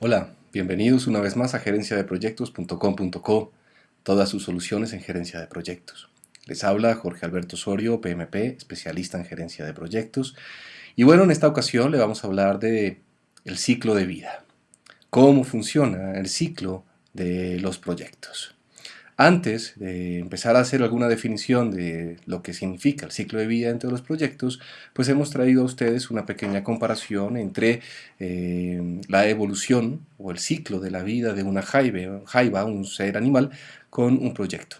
Hola, bienvenidos una vez más a gerenciadeproyectos.com.co, todas sus soluciones en gerencia de proyectos. Les habla Jorge Alberto Osorio, PMP, especialista en gerencia de proyectos. Y bueno, en esta ocasión le vamos a hablar de el ciclo de vida. Cómo funciona el ciclo de los proyectos. Antes de empezar a hacer alguna definición de lo que significa el ciclo de vida entre los proyectos, pues hemos traído a ustedes una pequeña comparación entre eh, la evolución o el ciclo de la vida de una jaiba, un ser animal, con un proyecto.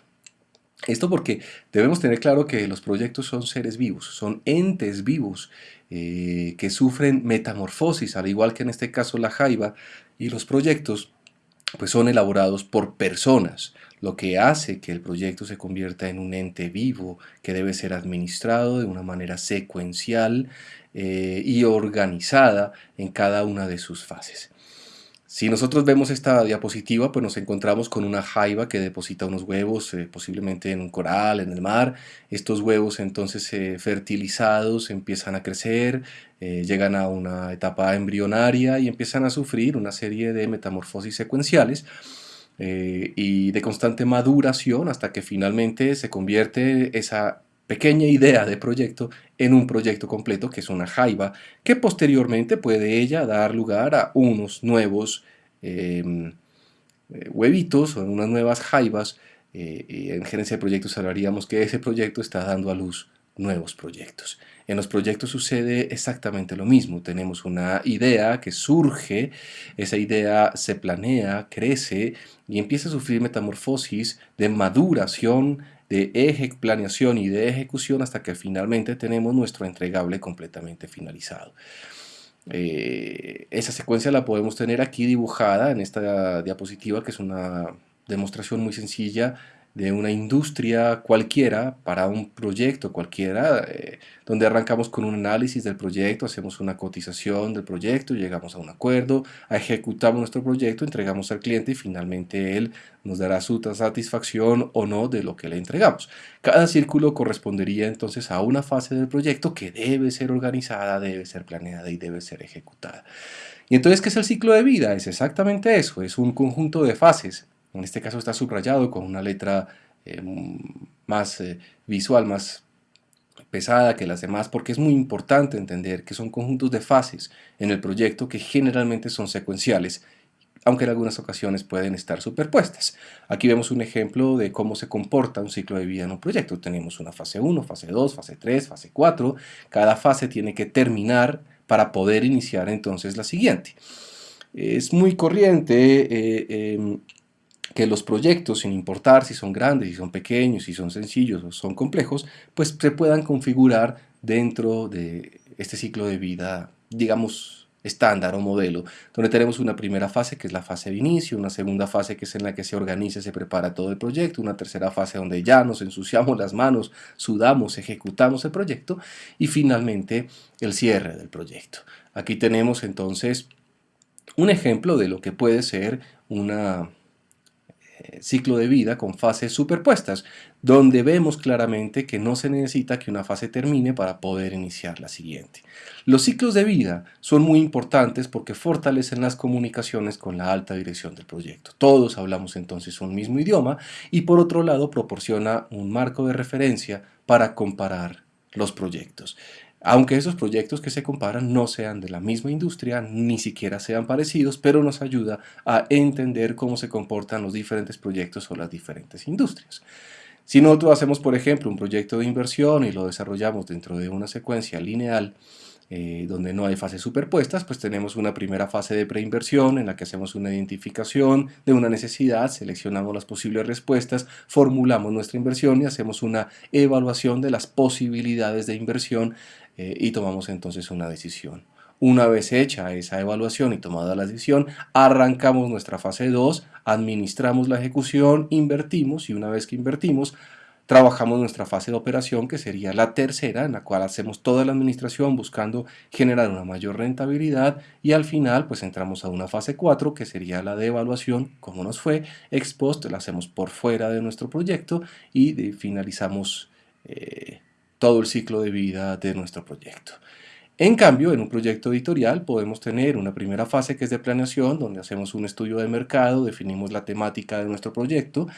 Esto porque debemos tener claro que los proyectos son seres vivos, son entes vivos eh, que sufren metamorfosis, al igual que en este caso la jaiba y los proyectos pues son elaborados por personas, lo que hace que el proyecto se convierta en un ente vivo que debe ser administrado de una manera secuencial eh, y organizada en cada una de sus fases. Si nosotros vemos esta diapositiva, pues nos encontramos con una jaiba que deposita unos huevos, eh, posiblemente en un coral, en el mar. Estos huevos entonces eh, fertilizados empiezan a crecer, eh, llegan a una etapa embrionaria y empiezan a sufrir una serie de metamorfosis secuenciales y de constante maduración hasta que finalmente se convierte esa pequeña idea de proyecto en un proyecto completo que es una jaiba que posteriormente puede ella dar lugar a unos nuevos em, eh, huevitos o unas nuevas jaibas eh, en gerencia de proyectos hablaríamos que ese proyecto está dando a luz nuevos proyectos. En los proyectos sucede exactamente lo mismo. Tenemos una idea que surge, esa idea se planea, crece y empieza a sufrir metamorfosis de maduración, de planeación y de ejecución hasta que finalmente tenemos nuestro entregable completamente finalizado. Eh, esa secuencia la podemos tener aquí dibujada en esta diapositiva que es una demostración muy sencilla de una industria cualquiera para un proyecto cualquiera, eh, donde arrancamos con un análisis del proyecto, hacemos una cotización del proyecto, llegamos a un acuerdo, ejecutamos nuestro proyecto, entregamos al cliente y finalmente él nos dará su satisfacción o no de lo que le entregamos. Cada círculo correspondería entonces a una fase del proyecto que debe ser organizada, debe ser planeada y debe ser ejecutada. Y entonces, ¿qué es el ciclo de vida? Es exactamente eso, es un conjunto de fases en este caso está subrayado con una letra eh, más eh, visual, más pesada que las demás, porque es muy importante entender que son conjuntos de fases en el proyecto que generalmente son secuenciales, aunque en algunas ocasiones pueden estar superpuestas. Aquí vemos un ejemplo de cómo se comporta un ciclo de vida en un proyecto. Tenemos una fase 1, fase 2, fase 3, fase 4. Cada fase tiene que terminar para poder iniciar entonces la siguiente. Es muy corriente eh, em, que los proyectos, sin importar si son grandes, si son pequeños, si son sencillos o son complejos, pues se puedan configurar dentro de este ciclo de vida, digamos, estándar o modelo, donde tenemos una primera fase que es la fase de inicio, una segunda fase que es en la que se organiza y se prepara todo el proyecto, una tercera fase donde ya nos ensuciamos las manos, sudamos, ejecutamos el proyecto y finalmente el cierre del proyecto. Aquí tenemos entonces un ejemplo de lo que puede ser una ciclo de vida con fases superpuestas, donde vemos claramente que no se necesita que una fase termine para poder iniciar la siguiente. Los ciclos de vida son muy importantes porque fortalecen las comunicaciones con la alta dirección del proyecto. Todos hablamos entonces un mismo idioma y por otro lado proporciona un marco de referencia para comparar los proyectos aunque esos proyectos que se comparan no sean de la misma industria, ni siquiera sean parecidos, pero nos ayuda a entender cómo se comportan los diferentes proyectos o las diferentes industrias. Si nosotros hacemos, por ejemplo, un proyecto de inversión y lo desarrollamos dentro de una secuencia lineal, eh, donde no hay fases superpuestas, pues tenemos una primera fase de preinversión en la que hacemos una identificación de una necesidad, seleccionamos las posibles respuestas, formulamos nuestra inversión y hacemos una evaluación de las posibilidades de inversión eh, y tomamos entonces una decisión. Una vez hecha esa evaluación y tomada la decisión, arrancamos nuestra fase 2, administramos la ejecución, invertimos y una vez que invertimos, trabajamos nuestra fase de operación que sería la tercera en la cual hacemos toda la administración buscando generar una mayor rentabilidad y al final pues entramos a una fase 4 que sería la de evaluación, como nos fue, ex post la hacemos por fuera de nuestro proyecto y finalizamos eh, todo el ciclo de vida de nuestro proyecto. En cambio, en un proyecto editorial podemos tener una primera fase que es de planeación, donde hacemos un estudio de mercado, definimos la temática de nuestro proyecto,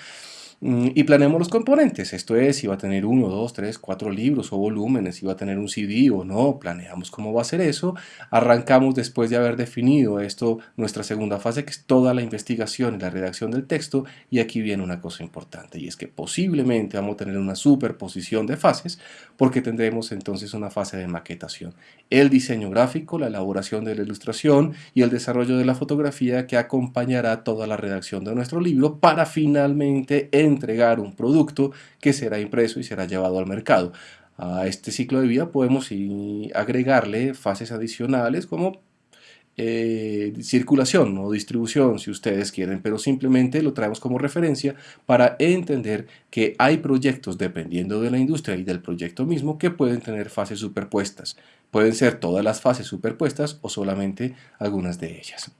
y planeamos los componentes, esto es, si va a tener uno, dos, tres, cuatro libros o volúmenes, si va a tener un CD o no, planeamos cómo va a ser eso, arrancamos después de haber definido esto, nuestra segunda fase que es toda la investigación y la redacción del texto y aquí viene una cosa importante y es que posiblemente vamos a tener una superposición de fases porque tendremos entonces una fase de maquetación, el diseño gráfico, la elaboración de la ilustración y el desarrollo de la fotografía que acompañará toda la redacción de nuestro libro para finalmente entregar un producto que será impreso y será llevado al mercado. A este ciclo de vida podemos agregarle fases adicionales como eh, circulación o distribución si ustedes quieren, pero simplemente lo traemos como referencia para entender que hay proyectos dependiendo de la industria y del proyecto mismo que pueden tener fases superpuestas. Pueden ser todas las fases superpuestas o solamente algunas de ellas.